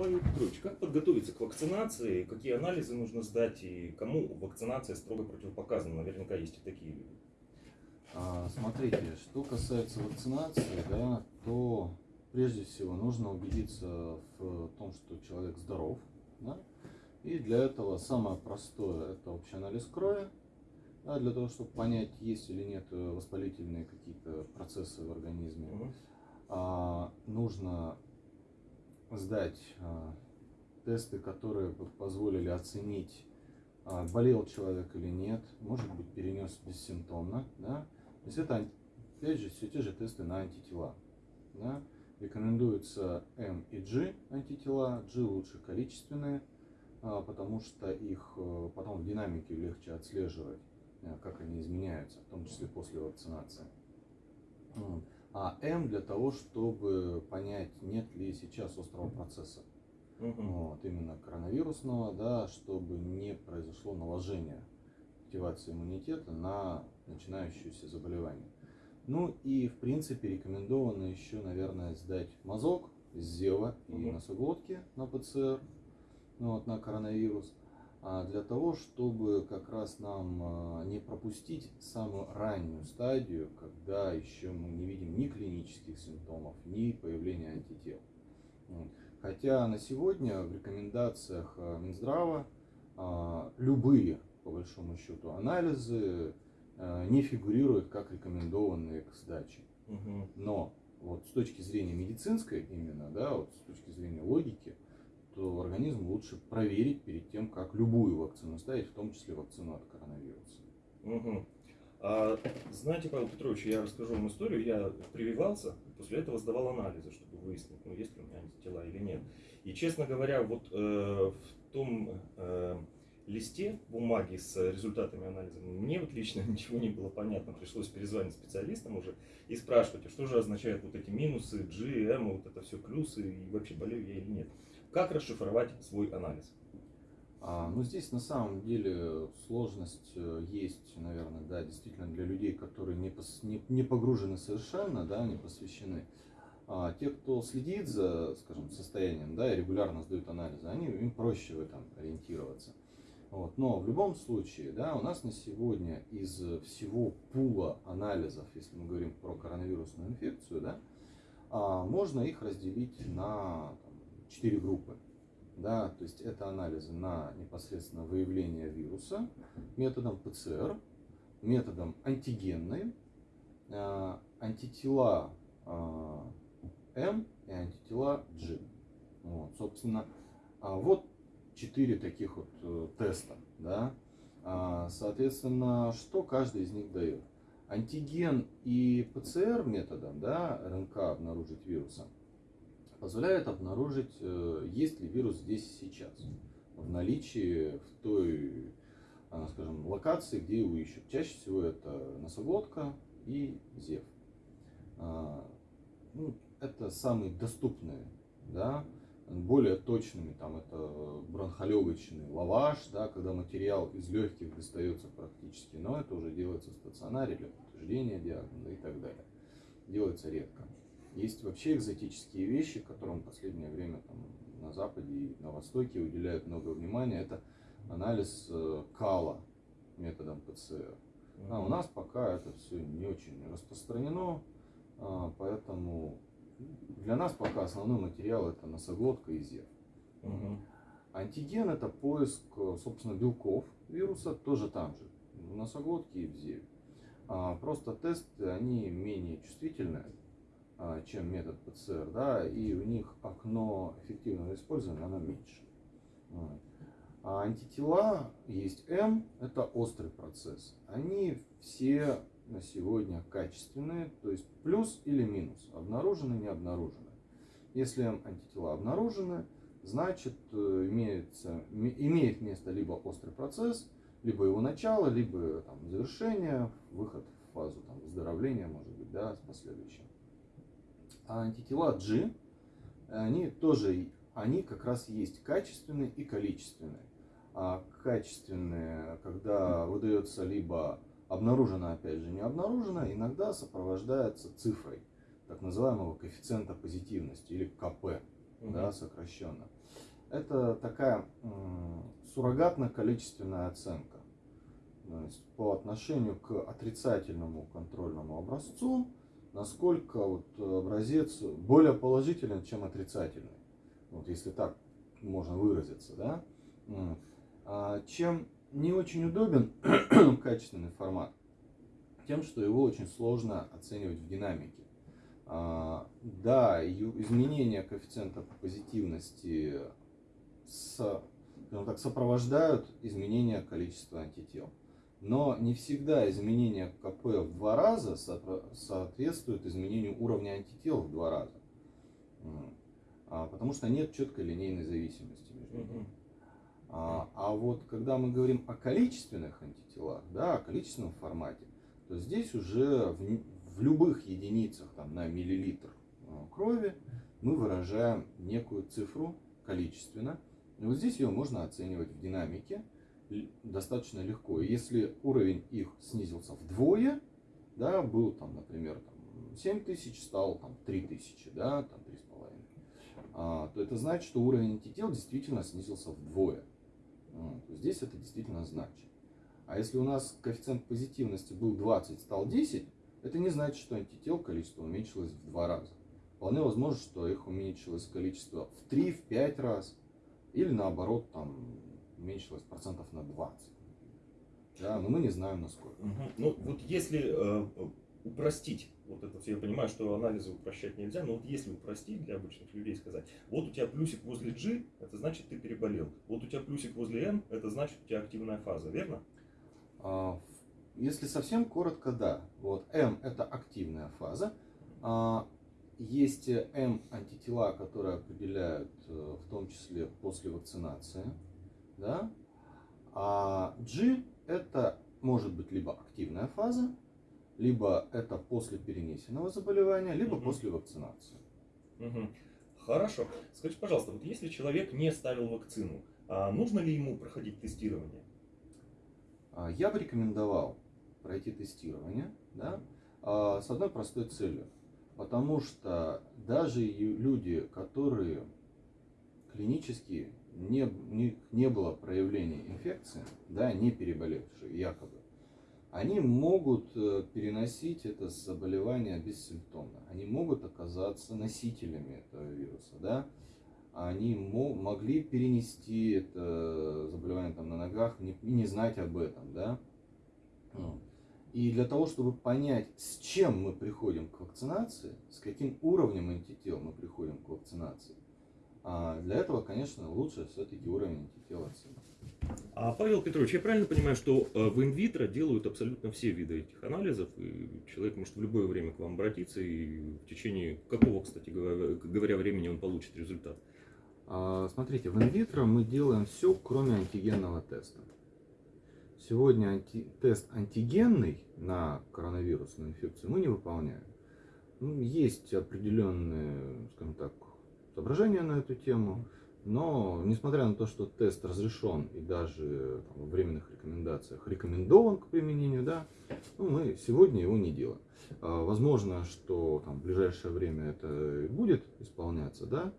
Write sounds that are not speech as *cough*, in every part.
Павел Петрович, как подготовиться к вакцинации, какие анализы нужно сдать и кому вакцинация строго противопоказана? Наверняка есть и такие люди. А, смотрите, что касается вакцинации, да, то прежде всего нужно убедиться в том, что человек здоров. Да? И для этого самое простое это общий анализ крови, да, для того, чтобы понять, есть или нет воспалительные какие-то процессы в организме. Угу. А, нужно сдать а, тесты, которые позволили оценить, а, болел человек или нет, может быть перенес бессимптомно. Да? То есть это, опять же, все те же тесты на антитела. Да? Рекомендуются М и G антитела, G лучше количественные, а, потому что их потом в динамике легче отслеживать, как они изменяются, в том числе после вакцинации. А М для того, чтобы понять, нет ли сейчас острого процесса. Угу. Вот, именно коронавирусного, да, чтобы не произошло наложение активации иммунитета на начинающееся заболевание. Ну и в принципе рекомендовано еще, наверное, сдать мазок зева и угу. носоглотки на ПЦР, ну, вот, на коронавирус, для того, чтобы как раз нам а, не пропустить самую раннюю стадию, когда еще мы не видим ни клинических симптомов, ни появления антител. Хотя на сегодня в рекомендациях а, Минздрава а, любые, по большому счету, анализы не фигурируют как рекомендованные к сдаче. Но вот с точки зрения медицинской именно, да, вот с точки зрения логики, то организм лучше проверить перед тем, как любую вакцину ставить, в том числе вакцину от коронавируса. Угу. А, знаете, Павел Петрович, я расскажу вам историю. Я прививался, после этого сдавал анализы, чтобы выяснить, ну, есть ли у меня антитела или нет. И, честно говоря, вот э, в том э, листе бумаги с результатами анализа мне вот лично *laughs* ничего не было понятно. Пришлось перезвонить специалистам уже и спрашивать, а что же означают вот эти минусы, G, M, вот это все плюсы, и вообще болею я или нет. Как расшифровать свой анализ? А, ну, здесь на самом деле сложность э, есть, наверное, да, действительно для людей, которые не, пос, не, не погружены совершенно, да, не посвящены. А те, кто следит за, скажем, состоянием, да, и регулярно сдают анализы, они, им проще в этом ориентироваться. Вот. Но в любом случае, да, у нас на сегодня из всего пула анализов, если мы говорим про коронавирусную инфекцию, да, а, можно их разделить на четыре группы. Да, то есть это анализы на непосредственно выявление вируса методом ПЦР, методом антигенной, э, антитела э, М и антитела G. Вот, собственно, а вот четыре таких вот э, теста. Да? А, соответственно, что каждый из них дает? Антиген и ПЦР методом да, РНК обнаружить вируса – позволяет обнаружить, э, есть ли вирус здесь сейчас, в наличии в той, э, скажем, локации, где его ищут. Чаще всего это носоглотка и зев. А, ну, это самые доступные, да, более точными, там это бронхолегочный лаваш, да, когда материал из легких достается практически, но это уже делается в стационаре для подтверждения диагноза и так далее. Делается редко. Есть вообще экзотические вещи, которым в последнее время там, на Западе и на Востоке уделяют много внимания. Это анализ э, кала методом ПЦР. А у нас пока это все не очень распространено, а, поэтому для нас пока основной материал это носоглотка и зев. Угу. Антиген это поиск, собственно, белков вируса, тоже там же, в носоглотке и в зеве. А, просто тесты, они менее чувствительные чем метод ПЦР, да, и у них окно эффективного использования, оно меньше. А антитела есть М, это острый процесс. Они все на сегодня качественные, то есть плюс или минус, обнаружены, не обнаружены. Если М антитела обнаружены, значит э, имеется, имеет место либо острый процесс, либо его начало, либо там, завершение, выход в фазу там, выздоровления, может быть, да, с последующим. А антитела G, они тоже, они как раз есть качественные и количественные. А качественные, когда выдается либо обнаружено, опять же, не обнаружено, иногда сопровождается цифрой так называемого коэффициента позитивности или КП. Мгм. да, сокращенно. Это такая суррогатно-количественная оценка. То есть по отношению к отрицательному контрольному образцу, насколько вот образец более положителен, чем отрицательный. Вот если так можно выразиться, да. А Чем не очень удобен *clears throat* качественный формат, тем, что его очень сложно оценивать в динамике. А, Да, изменения коэффициента позитивности с- так, сопровождают изменение количества антител. Но не всегда изменение КП в два раза соответствует изменению уровня антител в два раза. А, Потому что нет четкой линейной зависимости между ними. А, а вот когда мы говорим о количественных антителах, да, о количественном формате, то здесь уже в, в любых единицах там, на миллилитр э, крови мы выражаем некую цифру количественно. И вот здесь ее можно оценивать в динамике достаточно легко. И Если уровень их снизился вдвое, да, был там, например, там, 7 тысяч, стал там 3 тысячи, да, там 3,5, а, то это значит, что уровень антител действительно снизился вдвое. Вот, Здесь это действительно значит. А если у нас коэффициент позитивности был 20, стал 10, это не значит, что антител количество уменьшилось в два раза. Вполне возможно, что их уменьшилось количество в 3, в 5 раз. Или наоборот, там уменьшилось процентов на 20. Да, но мы не знаем насколько. Мгм. Ну, вот если э, упростить, вот это все, я понимаю, что анализы упрощать нельзя, но вот если упростить для обычных людей сказать, вот у тебя плюсик возле G, это значит ты переболел. Вот у тебя плюсик возле N, это значит у тебя активная фаза, верно? А, Если совсем коротко, да. Вот М это активная фаза. А, Есть М антитела, которые определяют э, в том числе после вакцинации. Да? А G это может быть либо активная фаза, либо это после перенесенного заболевания, либо Мгм. после вакцинации. Мгм. Хорошо. Скажите, пожалуйста, вот если человек не ставил вакцину, а нужно ли ему проходить тестирование? А, Я бы рекомендовал пройти тестирование, да, а, с одной простой целью. Потому что даже люди, которые клинически не, не, не было проявления инфекции, да, не переболевшие якобы, они могут э, переносить это заболевание бессимптомно. Они могут оказаться носителями этого вируса, да. Они мо- могли перенести это заболевание там на ногах не- и не знать об этом, да. И для того, чтобы понять, с чем мы приходим к вакцинации, с каким уровнем антител мы приходим к вакцинации, а, для этого, конечно, лучше все-таки уровень антител. А, Павел Петрович, я правильно понимаю, что э, в инвитро делают абсолютно все виды этих анализов, и человек может в любое время к вам обратиться, и в течение какого, кстати говоря, говоря, времени он получит результат? А, Смотрите, в инвитро мы делаем все, кроме антигенного теста. Сегодня анти- тест антигенный на коронавирусную инфекцию мы не выполняем. Ну, Есть определенные, скажем так, соображения на эту тему, но несмотря на то, что тест разрешен и даже там, в временных рекомендациях рекомендован к применению, да, ну, мы сегодня его не делаем. А, Возможно, что там, в ближайшее время это и будет исполняться, да,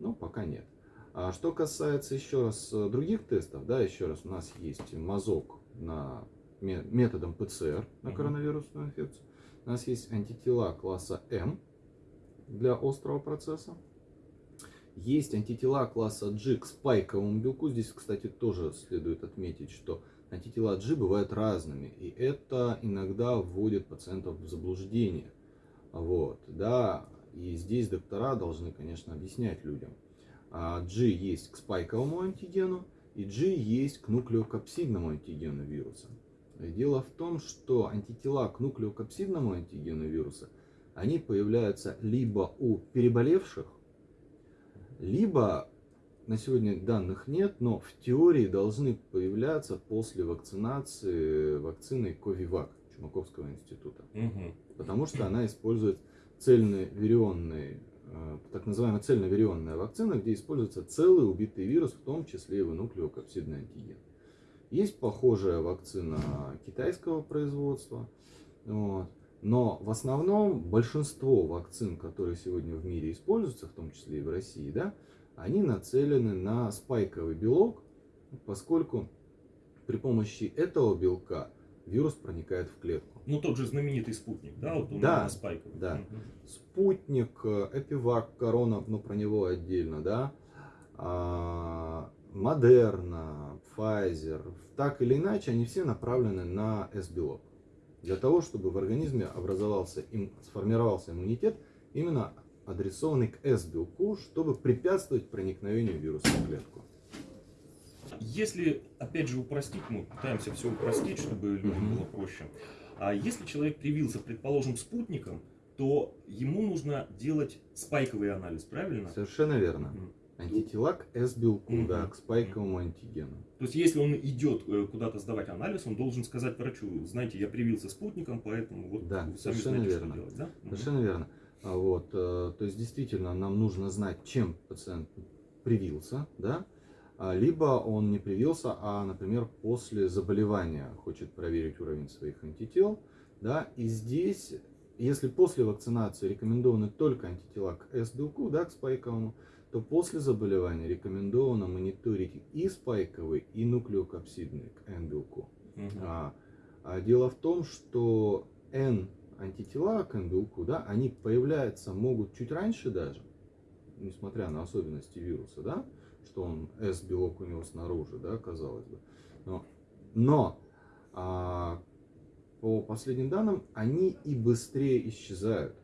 но пока нет. А что касается еще раз э, других тестов, да, еще раз, у нас есть мазок на ме- методом ПЦР на коронавирусную инфекцию. У нас есть антитела класса М для острого процесса. Есть антитела класса G к спайковому белку. Здесь, кстати, тоже следует отметить, что антитела G бывают разными. И это иногда вводит пациентов в заблуждение. Вот, да, и здесь доктора должны, конечно, объяснять людям. А, G есть к спайковому антигену, и G есть к нуклеокапсидному антигену вируса. Дело в том, что антитела к нуклеокапсидному антигену вируса, они появляются либо у переболевших, либо на сегодня данных нет, но в теории должны появляться после вакцинации вакциной Ковивак Чумаковского института потому что она использует цельноверионные, э, так называемая цельноверионная вакцина, где используется целый убитый вирус, в том числе и нуклеокапсидный антиген. Есть похожая вакцина китайского производства, вот. Но в основном большинство вакцин, которые сегодня в мире используются, в том числе и в России, да, они нацелены на спайковый белок, поскольку при помощи этого белка вирус проникает в клетку. Ну, тот же знаменитый спутник, да, вот он Да, спайковый. да. Мгм. Спутник, э, Эпивак, Корона, ну про него отдельно, да, а, Модерна, Pfizer, так или иначе, они все направлены на S-белок. Для того, чтобы в организме образовался, им, сформировался иммунитет, именно адресованный к S-белку, чтобы препятствовать проникновению вируса в клетку. Если, опять же, упростить, мы пытаемся все упростить, чтобы людям было проще. А если человек привился, предположим, спутником, то ему нужно делать спайковый анализ, правильно? Совершенно верно. Мгм. Антитела к S-белку, Мгм. да, к спайковому антигену. То есть, если он идет э, куда-то сдавать анализ, он должен сказать врачу, знаете, я привился спутником, поэтому вот Да, вы сами совершенно знаете, верно. что делать, да? Совершенно верно. А Вот, э, то есть действительно нам нужно знать, чем пациент привился, да, А, либо он не привился, а, например, после заболевания хочет проверить уровень своих антител, да, и здесь, если после вакцинации рекомендованы только антитела к S-белку, да, к спайковому, то после заболевания рекомендовано мониторить и спайковый, и нуклеокапсидный к N-белку. Мгм. А, а дело в том, что N антитела к N белку, да, они появляются могут чуть раньше даже, несмотря на особенности вируса, да, что он S белок у него снаружи, да, казалось бы. Но, но а, по последним данным они и быстрее исчезают.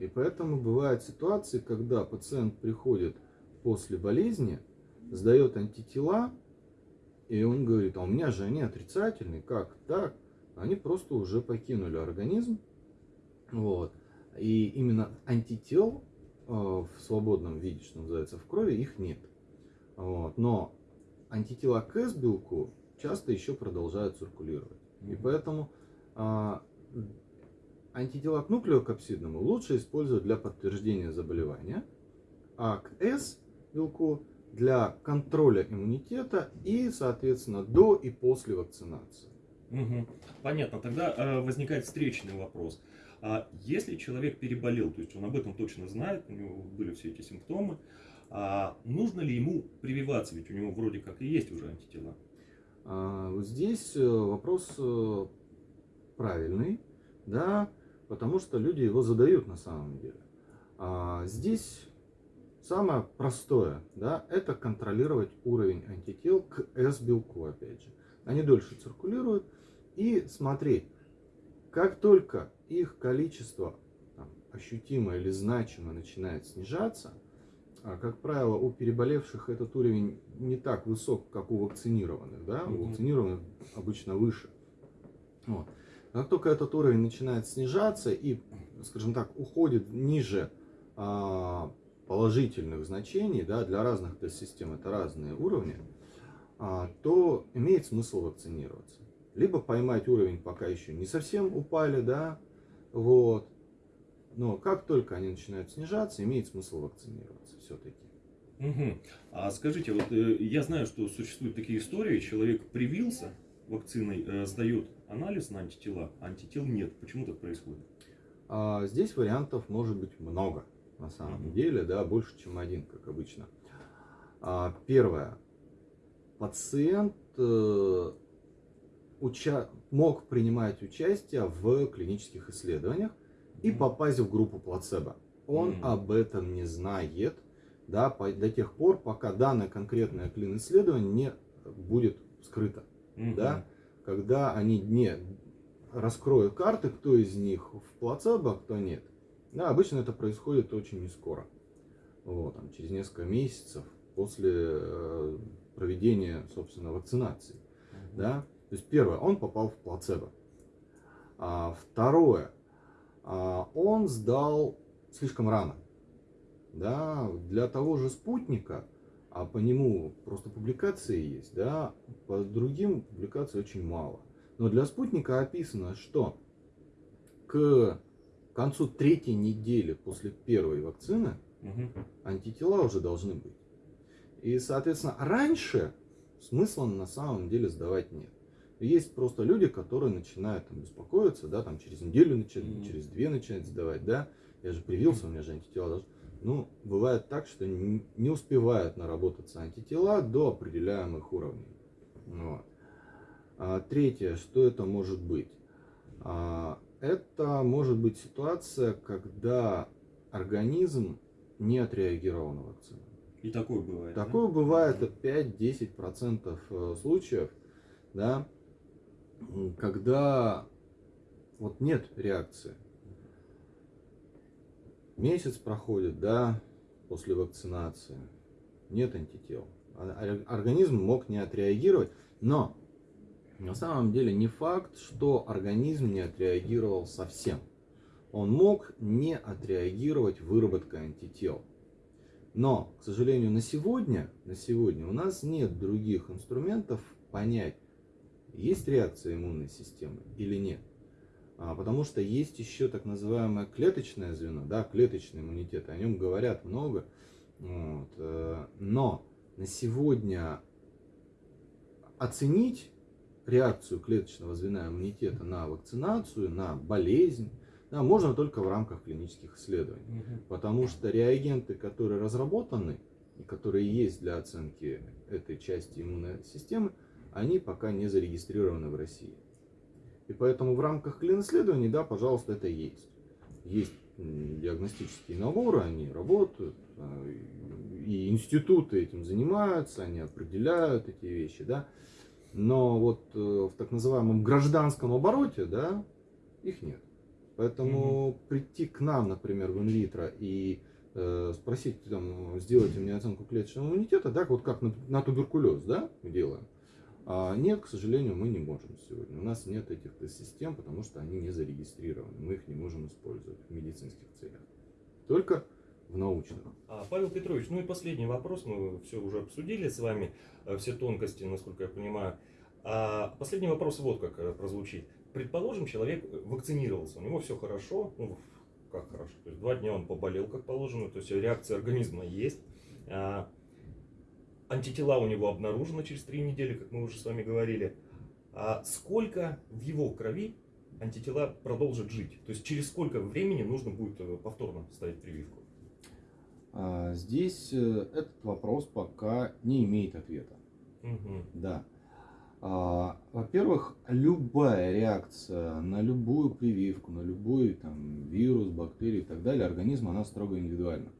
И поэтому бывают ситуации, когда пациент приходит после болезни, сдает антитела, и он говорит, а у меня же они отрицательные, как так? Они просто уже покинули организм. Вот. И именно антител э, в свободном виде, что называется, в крови, их нет. Вот. Но антитела к S-белку часто еще продолжают циркулировать. И Мгм. поэтому а, антитела к нуклеокапсидному лучше использовать для подтверждения заболевания, а к S белку для контроля иммунитета и, соответственно, до и после вакцинации. Мгм. Понятно. Тогда э, возникает встречный вопрос. А если человек переболел, то есть он об этом точно знает, у него были все эти симптомы, а нужно ли ему прививаться, ведь у него вроде как и есть уже антитела? А, здесь э, вопрос э, правильный, да, потому что люди его задают на самом деле. А, Здесь самое простое, да, это контролировать уровень антител к S-белку, опять же. Они дольше циркулируют и смотреть, как только их количество там, ощутимо или значимо начинает снижаться, а, как правило, у переболевших этот уровень не так высок, как у вакцинированных, да, у Мгм. вакцинированных обычно выше. Вот. Как только этот уровень начинает снижаться и, скажем так, уходит ниже а, положительных значений, да, для разных тест-систем это разные уровни, а, то имеет смысл вакцинироваться. Либо поймать уровень, пока еще не совсем упали, да, вот. Но как только они начинают снижаться, имеет смысл вакцинироваться все-таки. Мгм. А скажите, вот э, я знаю, что существуют такие истории, человек привился вакциной, э, сдает анализ на антитела, антител нет. Почему так происходит? А здесь вариантов может быть много, на самом Мгм. деле, да, больше, чем один, как обычно. А, первое. Пациент э, уча- мог принимать участие в клинических исследованиях и Мгм. попасть в группу плацебо. Он Мгм. об этом не знает да, по- до тех пор, пока данное конкретное клин-исследование не будет скрыто Мгм. да, когда они не раскроют карты, кто из них в плацебо, а кто нет. Да, обычно это происходит очень не скоро. Вот, там, через несколько месяцев после э, проведения, собственно, вакцинации. Мгм. Да? То есть первое, он попал в плацебо. А, второе, а, он сдал слишком рано. Да, для того же спутника, а по нему просто публикации есть, да, по другим публикаций очень мало. Но для спутника описано, что к концу третьей недели после первой вакцины антитела уже должны быть. И, соответственно, раньше смысла на самом деле сдавать нет. Есть просто люди, которые начинают там, беспокоиться, да, там через неделю Мгм. через две начинать сдавать, да. Я же привился, у меня же антитела должны. Ну, бывает так, что не успевают наработаться антитела до определяемых уровней. Вот. А, третье, что это может быть? А, это может быть ситуация, когда организм не отреагировал на вакцину. И такое бывает. Такое да? бывает от 5-10% э, случаев, да, когда вот нет реакции. Месяц проходит, да, после вакцинации, нет антител. А, организм мог не отреагировать, но на самом деле не факт, что организм не отреагировал совсем. Он мог не отреагировать выработкой антител. Но, к сожалению, на сегодня, на сегодня у нас нет других инструментов понять, есть реакция иммунной системы или нет. А, потому что есть еще так называемое клеточное звено, да, клеточный иммунитет, о нем говорят много. Вот, э, но на сегодня оценить реакцию клеточного звена иммунитета на вакцинацию, на болезнь, да, можно только в рамках клинических исследований. Угу. Потому что реагенты, которые разработаны и которые есть для оценки этой части иммунной системы, они пока не зарегистрированы в России. И поэтому в рамках клин-исследований, да, пожалуйста, это есть. Есть диагностические наборы, они работают, а, и институты этим занимаются, они определяют эти вещи, да. Но вот э, в так называемом гражданском обороте, да, их нет. Поэтому угу. прийти к нам, например, в инвитро и э, спросить, там, сделайте мне оценку клеточного иммунитета, да, вот как на, на туберкулез, да, делаем. А нет, к сожалению, мы не можем сегодня. У нас нет этих тест-систем, потому что они не зарегистрированы. Мы их не можем использовать в медицинских целях. Только в научных. А, Павел Петрович, ну и последний вопрос. Мы все уже обсудили с вами, э, все тонкости, насколько я понимаю. А последний вопрос вот как э, прозвучит. Предположим, человек вакцинировался, у него все хорошо, ну, как хорошо, то есть два дня он поболел, как положено, то есть реакция организма есть. А, антитела у него обнаружены через три недели, как мы уже с вами говорили. А сколько в его крови антитела продолжат жить? То есть через сколько времени нужно будет э, повторно ставить прививку? А, здесь э, этот вопрос пока не имеет ответа. Угу. Да. А, во-первых, любая реакция на любую прививку, на любой там, вирус, бактерию и так далее, организм, она строго индивидуальна.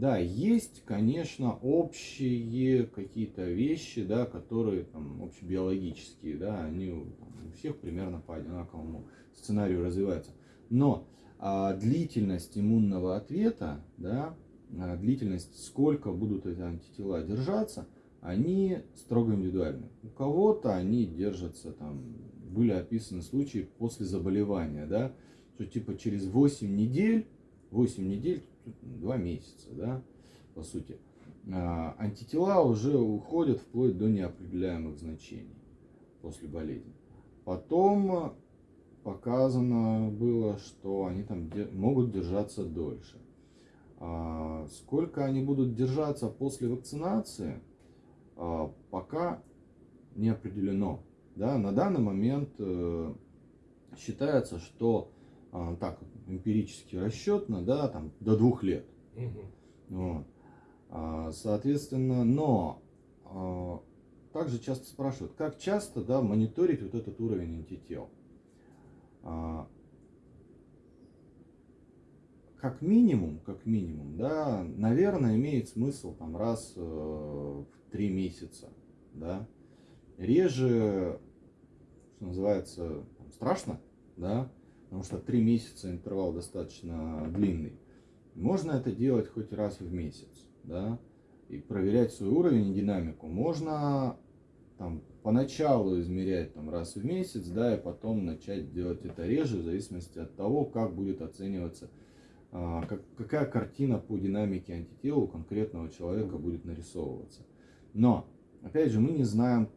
Да, есть, конечно, общие какие-то вещи, да, которые там общебиологические, да, они у всех примерно по одинаковому сценарию развиваются. Но а, длительность иммунного ответа, да, а, длительность, сколько будут эти антитела держаться, они строго индивидуальны. У кого-то они держатся, там, были описаны случаи после заболевания, да, что типа через 8 недель, 8 недель два месяца, да, по сути, а, антитела уже уходят вплоть до неопределяемых значений после болезни. Потом показано было, что они там могут держаться дольше. А, сколько они будут держаться после вакцинации, а, пока не определено. Да, на данный момент э, считается, что так эмпирически расчетно, да, там до двух лет. Угу. Вот. А, соответственно, но а, также часто спрашивают, как часто, да, мониторить вот этот уровень антител. А, как минимум, как минимум, да, наверное, имеет смысл там раз э, в три месяца, да. Реже, что называется, страшно, да, потому что три месяца интервал достаточно длинный. Можно это делать хоть раз в месяц, да, и проверять свой уровень и динамику. Можно там поначалу измерять там раз в месяц, да, и потом начать делать это реже, в зависимости от того, как будет оцениваться, а, как, какая картина по динамике антител у конкретного человека будет нарисовываться. Но, опять же, мы не знаем,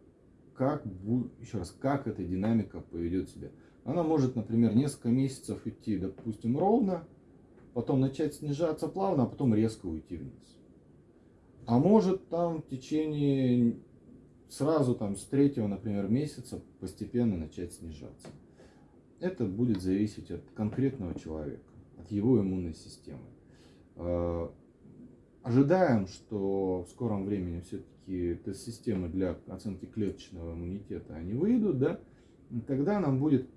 как, еще раз, как эта динамика поведет себя. Она может, например, несколько месяцев идти, допустим, ровно, потом начать снижаться плавно, а потом резко уйти вниз. А может там в течение сразу там с третьего, например, месяца постепенно начать снижаться. Это будет зависеть от конкретного человека, от его иммунной системы. А, ожидаем, что в скором времени все-таки тест-системы для оценки клеточного иммунитета они выйдут, да, и тогда нам будет,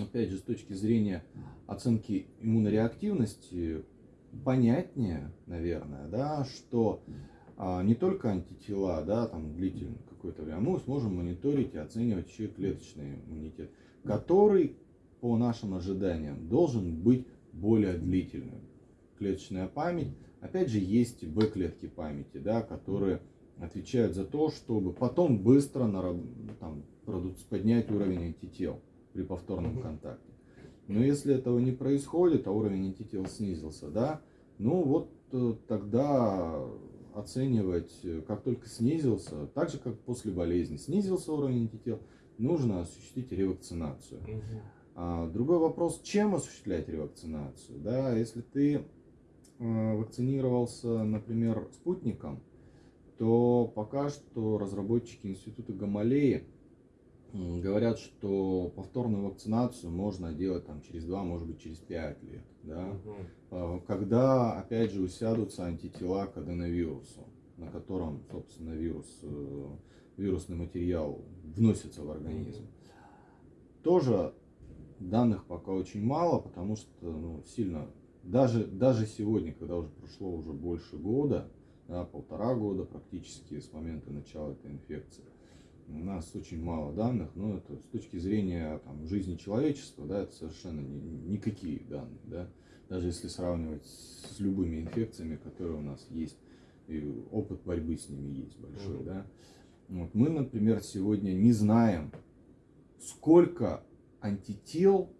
опять же, с точки зрения оценки иммунореактивности понятнее, наверное, да, что а, не только антитела, да, там длительное какое-то время, а мы сможем мониторить и оценивать еще и клеточный иммунитет, который, по нашим ожиданиям, должен быть более длительным. Клеточная память, опять же, есть Б-клетки памяти, да, которые отвечают за то, чтобы потом быстро там, поднять уровень антител при повторном контакте. Но если этого не происходит, а уровень антител снизился, да, ну вот э, тогда оценивать, э, как только снизился, так же как после болезни, снизился уровень антител, нужно осуществить ревакцинацию. Угу. А, другой вопрос, чем осуществлять ревакцинацию? Да, если ты э, вакцинировался, например, спутником, то пока что разработчики Института Гамалеи говорят, что повторную вакцинацию можно делать там через 2, может быть через 5 лет. Да? Угу. Когда, опять же, усядутся антитела к аденовирусу, на котором, собственно, вирус, э, вирусный материал вносится в организм. Тоже данных пока очень мало, потому что ну, сильно, даже, даже сегодня, когда уже прошло уже больше года, да, полтора года практически с момента начала этой инфекции, у нас очень мало данных, но это с точки зрения там, жизни человечества, да, это совершенно ни, никакие данные, да, даже если сравнивать с любыми инфекциями, которые у нас есть, и опыт борьбы с ними есть большой, да. Вот мы, например, сегодня не знаем, сколько антител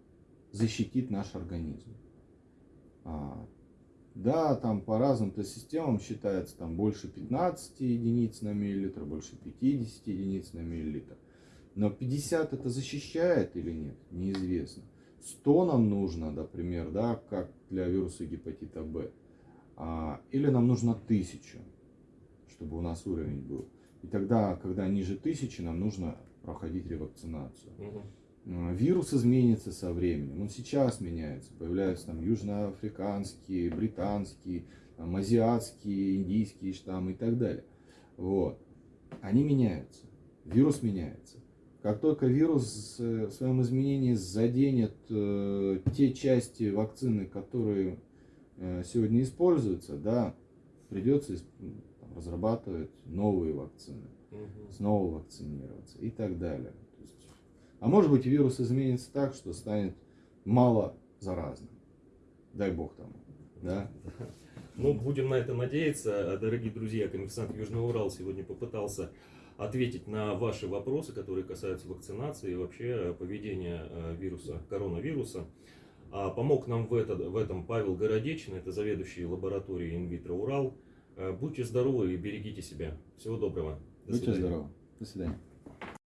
защитит наш организм. Да, там по разным системам считается там больше 15 единиц на миллилитр, больше 50 единиц на миллилитр. Но 50 это защищает или нет, неизвестно. 100 нам нужно, например, да, как для вируса гепатита Б. А, или нам нужно 1000, чтобы у нас уровень был. И тогда, когда ниже 1000, нам нужно проходить ревакцинацию. Угу. Э, вирус изменится со временем, он сейчас меняется, появляются там южноафриканские, британские, там, азиатские, индийские штаммы и так далее. Вот. Они меняются, вирус меняется. Как только вирус в своем изменении заденет э, те части вакцины, которые э, сегодня используются, да, придется разрабатывать новые вакцины, угу. снова вакцинироваться и так далее. А может быть вирус изменится так, что станет мало заразным. Дай бог тому. Да? Ну, будем на это надеяться. Дорогие друзья, коммерсант Южного Урала сегодня попытался ответить на ваши вопросы, которые касаются вакцинации и вообще поведения э, вируса, коронавируса. А помог нам в, это, в этом Павел Городечин, это заведующий лабораторией инвитро Урал. Э, будьте здоровы и берегите себя. Всего доброго. До Будьте свидания. здоровы. До свидания.